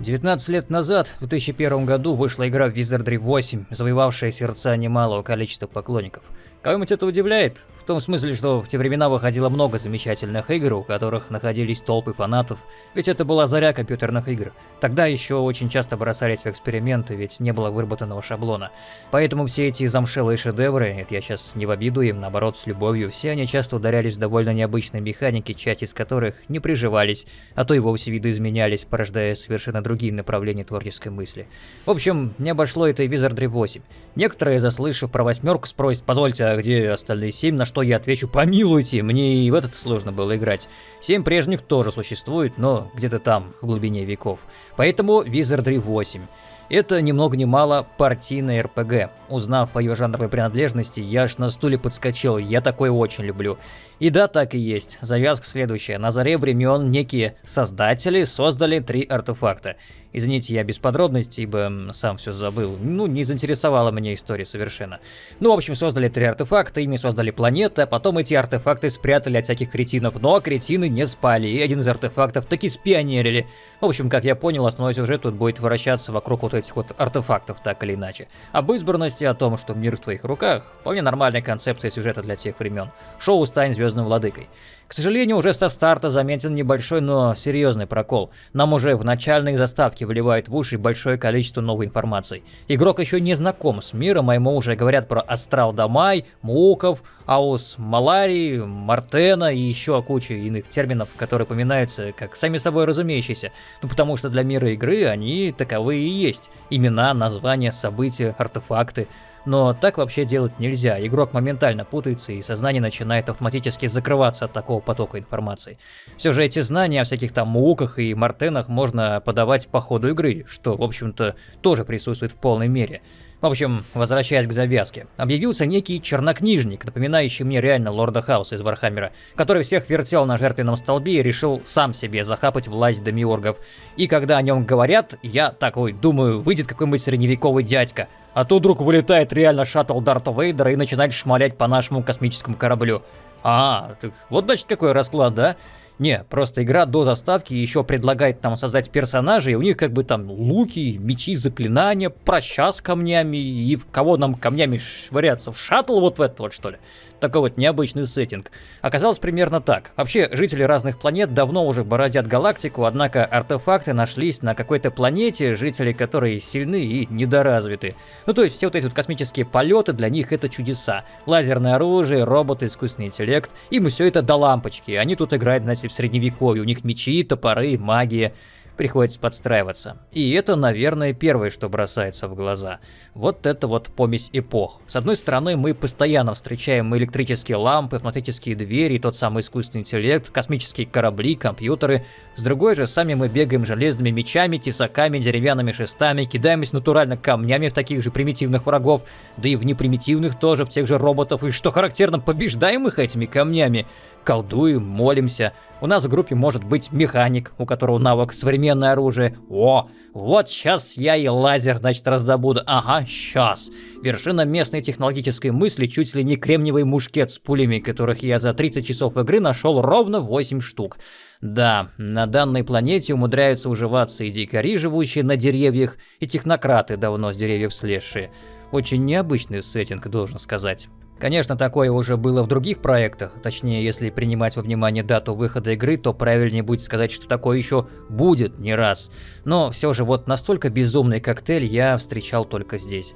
19 лет назад, в 2001 году, вышла игра Wizardry 8, завоевавшая сердца немалого количества поклонников – Кого-нибудь это удивляет? В том смысле, что в те времена выходило много замечательных игр, у которых находились толпы фанатов, ведь это была заря компьютерных игр. Тогда еще очень часто бросались в эксперименты, ведь не было выработанного шаблона. Поэтому все эти замшелые шедевры, это я сейчас не в обиду им, наоборот, с любовью, все они часто ударялись в довольно необычные механики, часть из которых не приживались, а то и вовсе видоизменялись, порождая совершенно другие направления творческой мысли. В общем, не обошло это и Wizardry 8. Некоторые, заслышав про восьмерку, спросят, позвольте, где остальные семь, на что я отвечу, помилуйте, мне и в этот сложно было играть. Семь прежних тоже существует, но где-то там, в глубине веков. Поэтому Wizardry 8. Это ни много ни мало партийная РПГ. Узнав о ее жанровой принадлежности, я аж на стуле подскочил, я такое очень люблю. И да, так и есть. Завязка следующая. На заре времен некие создатели создали три артефакта. Извините, я без подробностей, ибо сам все забыл. Ну, не заинтересовала меня история совершенно. Ну, в общем, создали три артефакта, ими создали планеты, а потом эти артефакты спрятали от всяких кретинов. Но кретины не спали, и один из артефактов таки спионерили. В общем, как я понял, основной сюжет тут будет вращаться вокруг вот этих вот артефактов, так или иначе. Об избранности, о том, что мир в твоих руках, вполне нормальная концепция сюжета для тех времен. Шоу «Стань звездным владыкой». К сожалению, уже со старта заметен небольшой, но серьезный прокол. Нам уже в начальной заставке выливают в уши большое количество новой информации. Игрок еще не знаком с миром, а ему уже говорят про Астрал Дамай, Муков, Аус Маларии, Мартена и еще кучу иных терминов, которые поминаются как сами собой разумеющиеся. Ну потому что для мира игры они таковые и есть. Имена, названия, события, артефакты. Но так вообще делать нельзя, игрок моментально путается и сознание начинает автоматически закрываться от такого потока информации. Все же эти знания о всяких там муках и мартенах можно подавать по ходу игры, что в общем-то тоже присутствует в полной мере. В общем, возвращаясь к завязке, объявился некий чернокнижник, напоминающий мне реально лорда Хаоса из Вархаммера, который всех вертел на жертвенном столбе и решил сам себе захапать власть демиургов. И когда о нем говорят, я такой думаю, выйдет какой-нибудь средневековый дядька, а тут вдруг вылетает реально шаттл Дарта Вейдера и начинает шмалять по нашему космическому кораблю. А, так вот значит какой расклад, да? Не, просто игра до заставки еще предлагает нам создать персонажей, у них как бы там луки, мечи, заклинания, проща с камнями, и в кого нам камнями швыряться? В шаттл вот в этот вот что ли? Такой вот необычный сеттинг. Оказалось примерно так. Вообще, жители разных планет давно уже бороздят галактику, однако артефакты нашлись на какой-то планете, жители которой сильны и недоразвиты. Ну то есть все вот эти вот космические полеты для них это чудеса. Лазерное оружие, роботы, искусственный интеллект. Им все это до лампочки. Они тут играют, знаете, в средневековье. У них мечи, топоры, магия приходится подстраиваться. И это, наверное, первое, что бросается в глаза. Вот это вот помесь эпох. С одной стороны, мы постоянно встречаем электрические лампы, автоматические двери, тот самый искусственный интеллект, космические корабли, компьютеры. С другой же, сами мы бегаем железными мечами, тесаками, деревянными шестами, кидаемся натурально камнями в таких же примитивных врагов, да и в непримитивных тоже, в тех же роботов, и что характерно, побеждаем их этими камнями колдуем, молимся. У нас в группе может быть механик, у которого навык современное оружие. О, вот сейчас я и лазер, значит, раздобуду. Ага, сейчас. Вершина местной технологической мысли чуть ли не кремниевый мушкет с пулями, которых я за 30 часов игры нашел ровно 8 штук. Да, на данной планете умудряются уживаться и дикари, живущие на деревьях, и технократы, давно с деревьев слезшие. Очень необычный сеттинг, должен сказать. Конечно, такое уже было в других проектах, точнее, если принимать во внимание дату выхода игры, то правильнее будет сказать, что такое еще будет не раз. Но все же вот настолько безумный коктейль я встречал только здесь.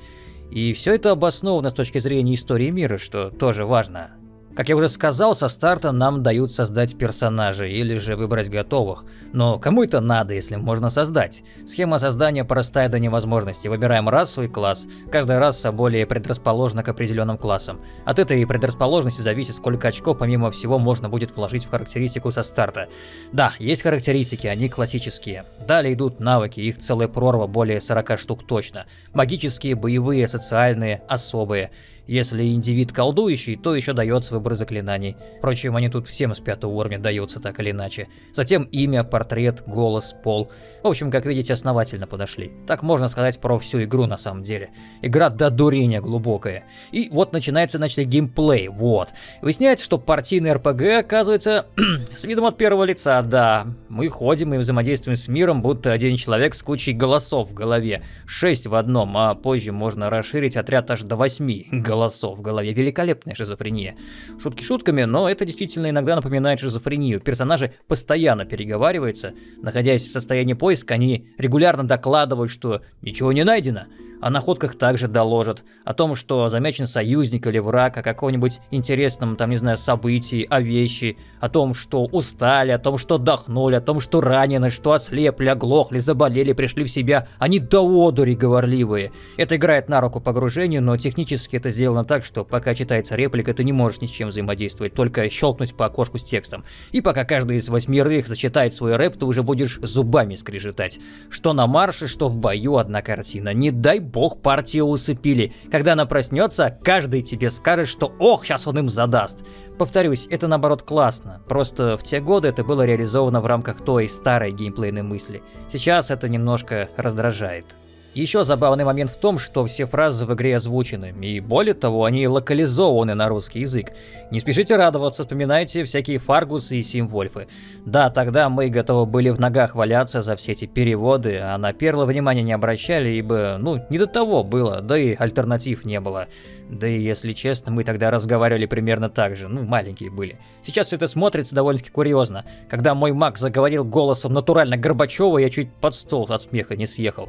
И все это обосновано с точки зрения истории мира, что тоже важно. Как я уже сказал, со старта нам дают создать персонажей или же выбрать готовых. Но кому это надо, если можно создать? Схема создания простая до невозможности. Выбираем расу и класс. Каждая раса более предрасположена к определенным классам. От этой предрасположенности зависит, сколько очков помимо всего можно будет вложить в характеристику со старта. Да, есть характеристики, они классические. Далее идут навыки, их целая прорва, более 40 штук точно. Магические, боевые, социальные, особые. Если индивид колдующий, то еще дается выбор заклинаний. Впрочем, они тут всем с пятого уровня даются так или иначе. Затем имя, портрет, голос, пол. В общем, как видите, основательно подошли. Так можно сказать про всю игру на самом деле. Игра до дурения глубокая. И вот начинается, значит, геймплей, вот. Выясняется, что партийный РПГ, оказывается, с видом от первого лица, да. Мы ходим и взаимодействуем с миром, будто один человек с кучей голосов в голове. Шесть в одном, а позже можно расширить отряд аж до восьми голосов в голове. Великолепная шизофрения. Шутки шутками, но это действительно иногда напоминает шизофрению. Персонажи постоянно переговариваются. Находясь в состоянии поиска, они регулярно докладывают, что ничего не найдено. О находках также доложат. О том, что замечен союзник или враг, о каком-нибудь интересном, там, не знаю, событии, о вещи, о том, что устали, о том, что отдохнули, о том, что ранены, что ослепли, оглохли, заболели, пришли в себя. Они до одури говорливые. Это играет на руку погружению, но технически это сделано так, что пока читается реплика, ты не можешь ни с чем взаимодействовать, только щелкнуть по окошку с текстом. И пока каждый из восьмерых зачитает свой рэп, ты уже будешь зубами скрежетать. Что на марше, что в бою одна картина. Не дай бог партию усыпили. Когда она проснется, каждый тебе скажет, что ох, сейчас он им задаст. Повторюсь, это наоборот классно. Просто в те годы это было реализовано в рамках той старой геймплейной мысли. Сейчас это немножко раздражает. Еще забавный момент в том, что все фразы в игре озвучены, и более того, они локализованы на русский язык. Не спешите радоваться, вспоминайте всякие Фаргусы и Символьфы. Да, тогда мы готовы были в ногах валяться за все эти переводы, а на перлы внимания не обращали, ибо, ну, не до того было, да и альтернатив не было. Да и, если честно, мы тогда разговаривали примерно так же, ну, маленькие были. Сейчас все это смотрится довольно-таки курьезно. Когда мой маг заговорил голосом натурально Горбачева, я чуть под стол от смеха не съехал.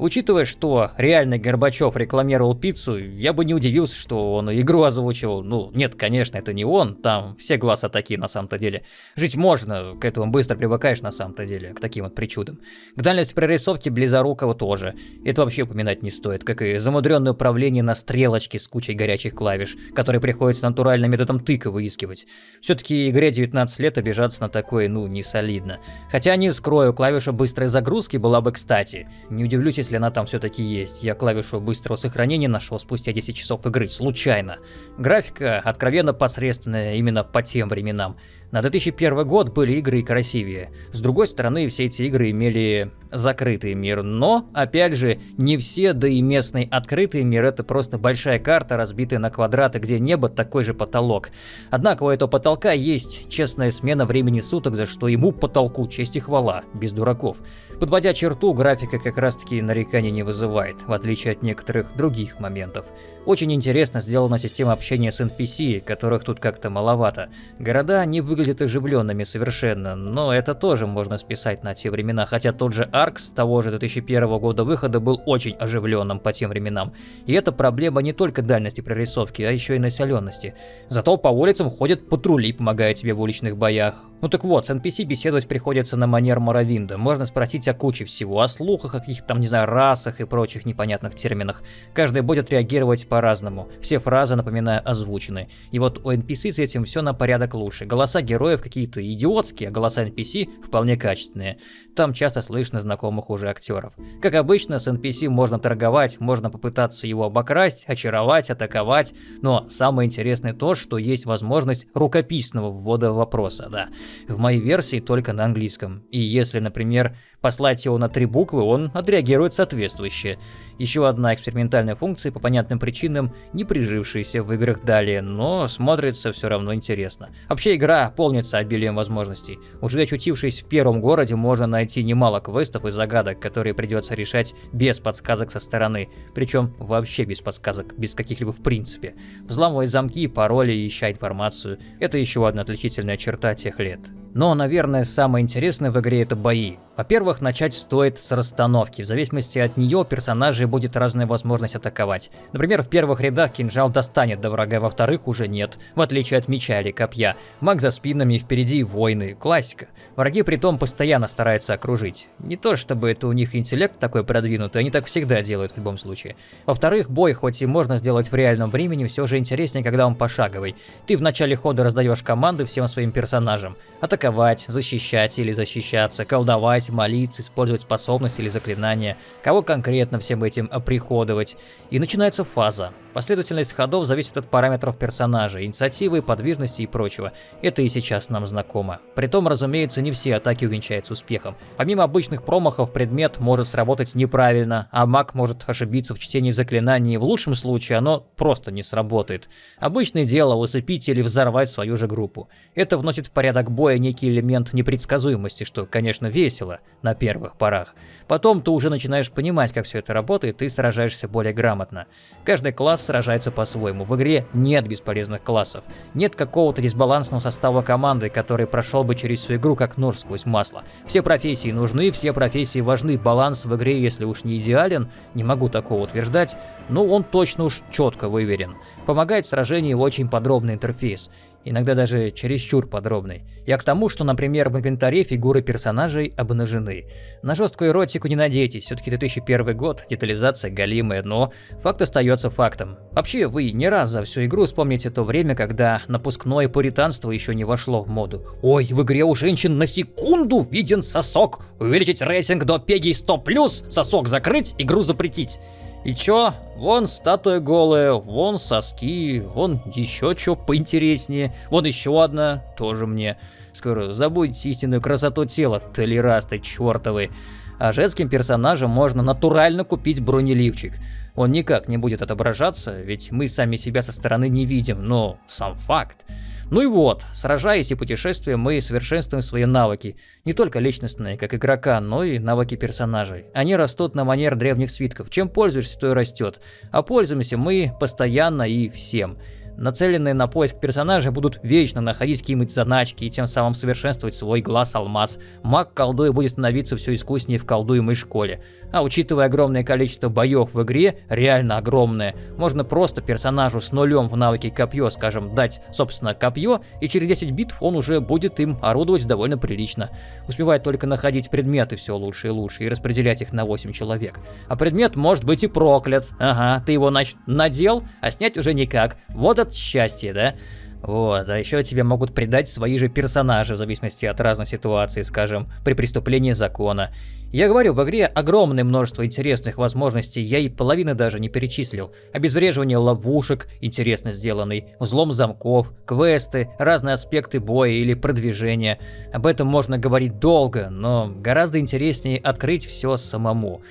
Учитывая, что реальный Горбачев рекламировал пиццу, я бы не удивился, что он игру озвучивал. Ну, нет, конечно, это не он, там все глаза такие на самом-то деле. Жить можно, к этому быстро привыкаешь на самом-то деле, к таким вот причудам. К дальности прорисовки Близорукова тоже. Это вообще упоминать не стоит, как и замудренное управление на стрелочке с кучей горячих клавиш, которые приходится натуральным методом тыка выискивать. Все-таки игре 19 лет обижаться на такое, ну, не солидно. Хотя не скрою, клавиша быстрой загрузки была бы кстати. Не удивлюсь, если она там все-таки есть. Я клавишу быстрого сохранения нашел спустя 10 часов игры, случайно. Графика откровенно посредственная именно по тем временам. На 2001 год были игры и красивее. С другой стороны, все эти игры имели закрытый мир, но, опять же, не все, да и местный открытый мир это просто большая карта, разбитая на квадраты, где небо такой же потолок. Однако у этого потолка есть честная смена времени суток, за что ему потолку честь и хвала, без дураков. Подводя черту, графика как раз таки нареканий не вызывает, в отличие от некоторых других моментов. Очень интересно сделана система общения с NPC, которых тут как-то маловато. Города не выглядят оживленными совершенно, но это тоже можно списать на те времена, хотя тот же Аркс того же 2001 года выхода был очень оживленным по тем временам. И это проблема не только дальности прорисовки, а еще и населенности. Зато по улицам ходят патрули, помогая тебе в уличных боях. Ну так вот, с NPC беседовать приходится на манер Моровинда. Можно спросить о куче всего, о слухах, о каких-то там, не знаю, расах и прочих непонятных терминах. Каждый будет реагировать по-разному. Все фразы, напоминаю, озвучены. И вот у NPC с этим все на порядок лучше. Голоса героев какие-то идиотские, а голоса NPC вполне качественные. Там часто слышно знакомых уже актеров. Как обычно, с NPC можно торговать, можно попытаться его обокрасть, очаровать, атаковать, но самое интересное то, что есть возможность рукописного ввода вопроса, да. В моей версии только на английском. И если, например, послать его на три буквы, он отреагирует соответствующе. Еще одна экспериментальная функция, по понятным причинам, не прижившаяся в играх далее, но смотрится все равно интересно. Вообще игра полнится обилием возможностей. Уже очутившись в первом городе, можно найти немало квестов и загадок, которые придется решать без подсказок со стороны. Причем вообще без подсказок, без каких-либо в принципе. Взламывай замки, пароли ища информацию. Это еще одна отличительная черта тех лет. Но, наверное, самое интересное в игре это бои. Во-первых, начать стоит с расстановки. В зависимости от нее персонажей будет разная возможность атаковать. Например, в первых рядах кинжал достанет до врага, во-вторых уже нет, в отличие от меча или копья. Маг за спинами, впереди войны, классика. Враги при том постоянно стараются окружить. Не то чтобы это у них интеллект такой продвинутый, они так всегда делают в любом случае. Во-вторых, бой хоть и можно сделать в реальном времени, все же интереснее, когда он пошаговый. Ты в начале хода раздаешь команды всем своим персонажам. Атаковать атаковать, защищать или защищаться, колдовать, молиться, использовать способности или заклинания, кого конкретно всем этим оприходовать. И начинается фаза. Последовательность ходов зависит от параметров персонажа, инициативы, подвижности и прочего. Это и сейчас нам знакомо. Притом, разумеется, не все атаки увенчаются успехом. Помимо обычных промахов, предмет может сработать неправильно, а маг может ошибиться в чтении заклинаний, в лучшем случае оно просто не сработает. Обычное дело усыпить или взорвать свою же группу. Это вносит в порядок боя некий элемент непредсказуемости, что, конечно, весело на первых порах. Потом ты уже начинаешь понимать, как все это работает, и сражаешься более грамотно. Каждый класс сражается по-своему. В игре нет бесполезных классов. Нет какого-то дисбалансного состава команды, который прошел бы через всю игру как нож сквозь масло. Все профессии нужны, все профессии важны. Баланс в игре, если уж не идеален, не могу такого утверждать, но он точно уж четко выверен. Помогает в очень подробный интерфейс иногда даже чересчур подробный. Я к тому, что, например, в инвентаре фигуры персонажей обнажены. На жесткую эротику не надейтесь, все-таки 2001 год, детализация галимая, но факт остается фактом. Вообще, вы не раз за всю игру вспомните то время, когда напускное пуританство еще не вошло в моду. Ой, в игре у женщин на секунду виден сосок. Увеличить рейтинг до пеги 100+, сосок закрыть, игру запретить. И чё? Вон статуя голая, вон соски, вон еще чё поинтереснее, вон еще одна, тоже мне. Скоро забудьте истинную красоту тела, толерасты чертовы. А женским персонажам можно натурально купить бронеливчик. Он никак не будет отображаться, ведь мы сами себя со стороны не видим, но сам факт. Ну и вот, сражаясь и путешествуя, мы совершенствуем свои навыки. Не только личностные, как игрока, но и навыки персонажей. Они растут на манер древних свитков. Чем пользуешься, то и растет. А пользуемся мы постоянно и всем нацеленные на поиск персонажа будут вечно находить какие-нибудь заначки и тем самым совершенствовать свой глаз-алмаз. Маг колдуя будет становиться все искуснее в колдуемой школе. А учитывая огромное количество боев в игре, реально огромное, можно просто персонажу с нулем в навыке копье, скажем, дать, собственно, копье, и через 10 битв он уже будет им орудовать довольно прилично. Успевает только находить предметы все лучше и лучше и распределять их на 8 человек. А предмет может быть и проклят. Ага, ты его, значит, надел, а снять уже никак. Вот это счастье, да? Вот, а еще тебе могут предать свои же персонажи в зависимости от разной ситуации, скажем, при преступлении закона. Я говорю, в игре огромное множество интересных возможностей, я и половины даже не перечислил. Обезвреживание ловушек, интересно сделанный, взлом замков, квесты, разные аспекты боя или продвижения. Об этом можно говорить долго, но гораздо интереснее открыть все самому.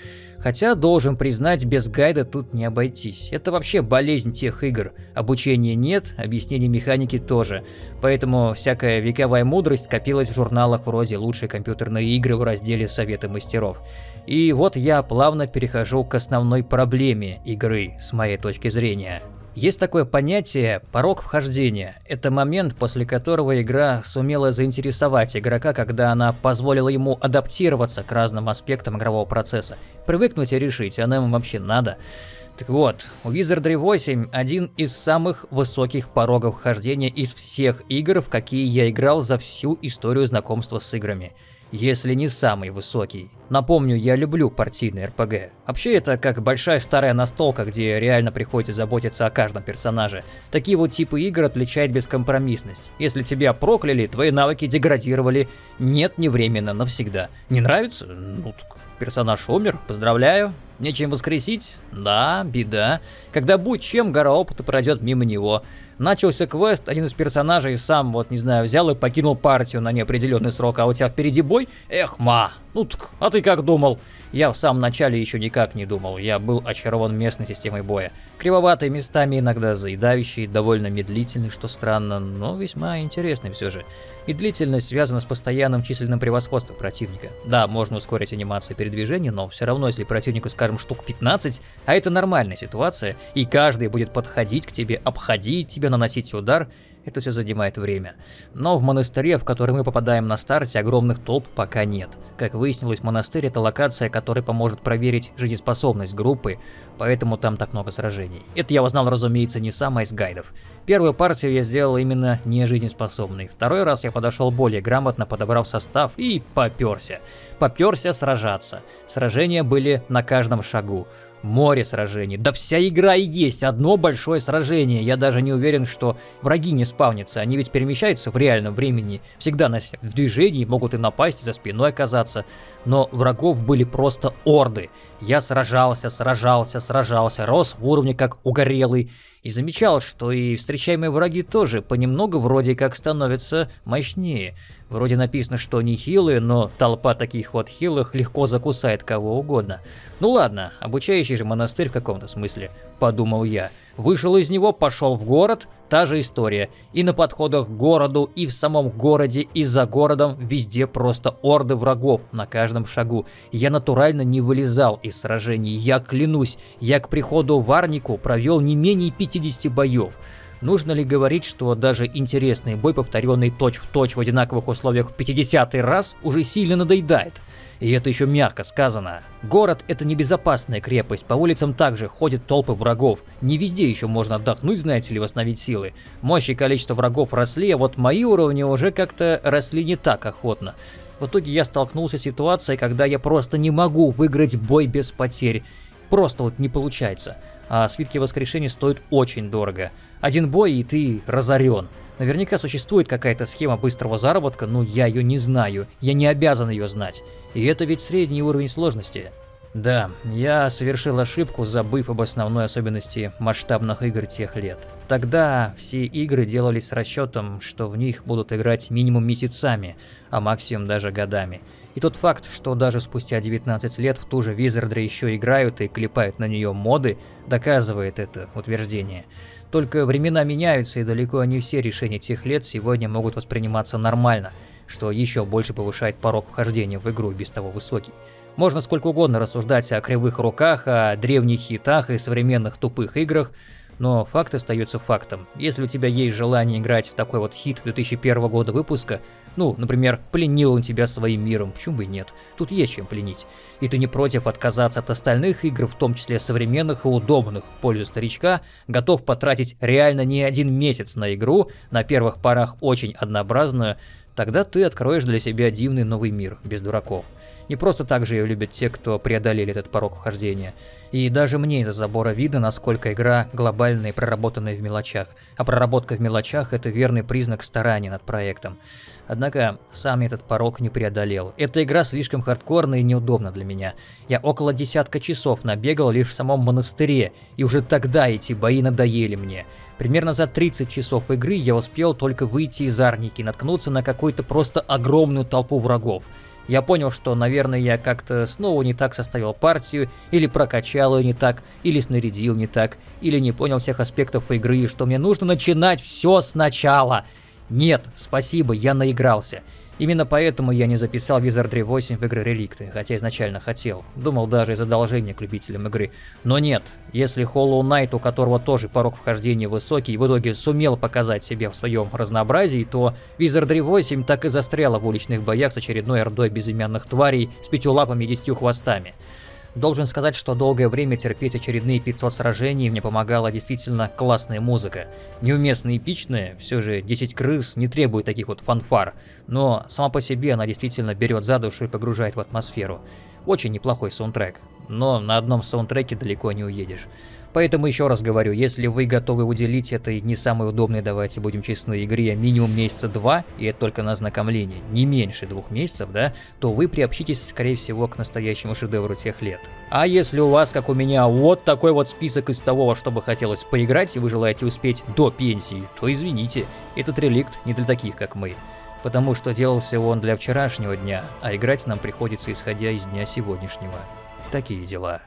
Хотя, должен признать, без гайда тут не обойтись. Это вообще болезнь тех игр. Обучения нет, объяснений механики тоже. Поэтому всякая вековая мудрость копилась в журналах вроде «Лучшие компьютерные игры» в разделе «Советы мастеров». И вот я плавно перехожу к основной проблеме игры, с моей точки зрения. Есть такое понятие «порог вхождения». Это момент, после которого игра сумела заинтересовать игрока, когда она позволила ему адаптироваться к разным аспектам игрового процесса. Привыкнуть и решить, она ему вообще надо. Так вот, у Wizardry 8 один из самых высоких порогов вхождения из всех игр, в какие я играл за всю историю знакомства с играми если не самый высокий. Напомню, я люблю партийный РПГ. Вообще это как большая старая настолка, где реально приходится заботиться о каждом персонаже. Такие вот типы игр отличает бескомпромиссность. Если тебя прокляли, твои навыки деградировали, нет, не временно, навсегда. Не нравится? Ну так персонаж умер, поздравляю. Нечем воскресить? Да, беда. Когда будет чем, гора опыта пройдет мимо него. Начался квест, один из персонажей сам, вот, не знаю, взял и покинул партию на неопределенный срок, а у тебя впереди бой? Эх, ма, ну так, а ты как думал? Я в самом начале еще никак не думал, я был очарован местной системой боя. Кривоватые местами, иногда заедающий, довольно медлительный, что странно, но весьма интересный все же. И длительность связана с постоянным численным превосходством противника. Да, можно ускорить анимацию передвижения, но все равно, если противнику, скажем, штук 15, а это нормальная ситуация, и каждый будет подходить к тебе, обходить тебя, наносить удар, это все занимает время. Но в монастыре, в который мы попадаем на старте, огромных толп пока нет. Как выяснилось, монастырь это локация, которая поможет проверить жизнеспособность группы, поэтому там так много сражений. Это я узнал, разумеется, не сам, а из гайдов. Первую партию я сделал именно не жизнеспособной. Второй раз я подошел более грамотно, подобрав состав и поперся. Поперся сражаться. Сражения были на каждом шагу. Море сражений. Да вся игра и есть одно большое сражение. Я даже не уверен, что враги не спавнятся. Они ведь перемещаются в реальном времени. Всегда на, в движении, могут и напасть, за спиной оказаться. Но врагов были просто орды. Я сражался, сражался, сражался, рос в уровне как угорелый. И замечал, что и встречаемые враги тоже понемногу вроде как становятся мощнее. Вроде написано, что они хилые, но толпа таких вот хилых легко закусает кого угодно. Ну ладно, обучающий же монастырь в каком-то смысле, подумал я. Вышел из него, пошел в город, та же история. И на подходах к городу, и в самом городе, и за городом, везде просто орды врагов на каждом шагу. Я натурально не вылезал из сражений, я клянусь, я к приходу в Арнику провел не менее 50 боев. Нужно ли говорить, что даже интересный бой, повторенный точь-в-точь в одинаковых условиях в 50 раз, уже сильно надоедает? И это еще мягко сказано. Город – это небезопасная крепость, по улицам также ходят толпы врагов. Не везде еще можно отдохнуть, знаете ли, восстановить силы. Мощь и количество врагов росли, а вот мои уровни уже как-то росли не так охотно. В итоге я столкнулся с ситуацией, когда я просто не могу выиграть бой без потерь. Просто вот не получается а свитки воскрешения стоят очень дорого. Один бой и ты разорен. Наверняка существует какая-то схема быстрого заработка, но я ее не знаю, я не обязан ее знать. И это ведь средний уровень сложности. Да, я совершил ошибку, забыв об основной особенности масштабных игр тех лет. Тогда все игры делались с расчетом, что в них будут играть минимум месяцами, а максимум даже годами. И тот факт, что даже спустя 19 лет в ту же Wizardry еще играют и клепают на нее моды, доказывает это утверждение. Только времена меняются, и далеко не все решения тех лет сегодня могут восприниматься нормально, что еще больше повышает порог вхождения в игру без того высокий. Можно сколько угодно рассуждать о кривых руках, о древних хитах и современных тупых играх, но факт остается фактом. Если у тебя есть желание играть в такой вот хит 2001 года выпуска, ну, например, пленил он тебя своим миром, почему бы и нет, тут есть чем пленить. И ты не против отказаться от остальных игр, в том числе современных и удобных в пользу старичка, готов потратить реально не один месяц на игру, на первых порах очень однообразную, тогда ты откроешь для себя дивный новый мир, без дураков. Не просто так же ее любят те, кто преодолели этот порог вхождения. И даже мне из-за забора видно, насколько игра глобальная и проработанная в мелочах. А проработка в мелочах – это верный признак старания над проектом. Однако сам этот порог не преодолел. Эта игра слишком хардкорная и неудобна для меня. Я около десятка часов набегал лишь в самом монастыре, и уже тогда эти бои надоели мне. Примерно за 30 часов игры я успел только выйти из арники и наткнуться на какую-то просто огромную толпу врагов. Я понял, что, наверное, я как-то снова не так составил партию, или прокачал ее не так, или снарядил не так, или не понял всех аспектов игры, и что мне нужно начинать все сначала. Нет, спасибо, я наигрался. Именно поэтому я не записал Wizardry 8 в игры Реликты, хотя изначально хотел. Думал даже из одолжения к любителям игры. Но нет, если Hollow Knight, у которого тоже порог вхождения высокий, в итоге сумел показать себя в своем разнообразии, то Wizardry 8 так и застряла в уличных боях с очередной ордой безымянных тварей с пятью лапами и десятью хвостами. Должен сказать, что долгое время терпеть очередные 500 сражений мне помогала действительно классная музыка. Неуместно эпичная, все же 10 крыс не требует таких вот фанфар, но сама по себе она действительно берет за душу и погружает в атмосферу. Очень неплохой саундтрек, но на одном саундтреке далеко не уедешь. Поэтому еще раз говорю, если вы готовы уделить этой не самой удобной, давайте будем честны, игре минимум месяца два, и это только на ознакомление, не меньше двух месяцев, да, то вы приобщитесь, скорее всего, к настоящему шедевру тех лет. А если у вас, как у меня, вот такой вот список из того, что бы хотелось поиграть, и вы желаете успеть до пенсии, то извините, этот реликт не для таких, как мы. Потому что делался он для вчерашнего дня, а играть нам приходится исходя из дня сегодняшнего. Такие дела.